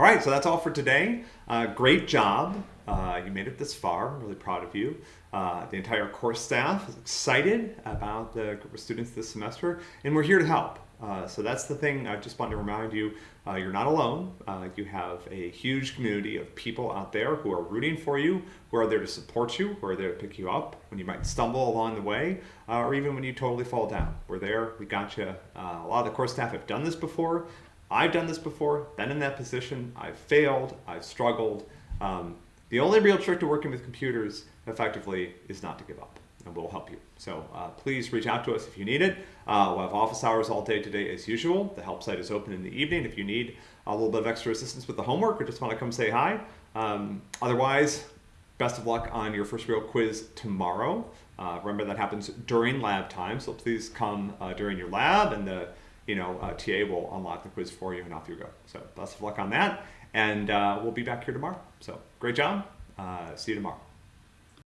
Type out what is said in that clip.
All right, so that's all for today. Uh, great job. Uh, you made it this far. I'm really proud of you. Uh, the entire course staff is excited about the group of students this semester, and we're here to help. Uh, so that's the thing I just want to remind you, uh, you're not alone. Uh, you have a huge community of people out there who are rooting for you, who are there to support you, who are there to pick you up when you might stumble along the way, or even when you totally fall down. We're there, we got you. A lot of the course staff have done this before. I've done this before, been in that position, I've failed, I've struggled. Um, the only real trick to working with computers effectively is not to give up and we'll help you. So uh, please reach out to us if you need it. Uh, we'll have office hours all day today as usual. The help site is open in the evening if you need a little bit of extra assistance with the homework or just want to come say hi. Um, otherwise, best of luck on your first real quiz tomorrow. Uh, remember that happens during lab time, so please come uh, during your lab and the you know, uh, TA will unlock the quiz for you and off you go. So best of luck on that. And uh, we'll be back here tomorrow. So great job. see you tomorrow.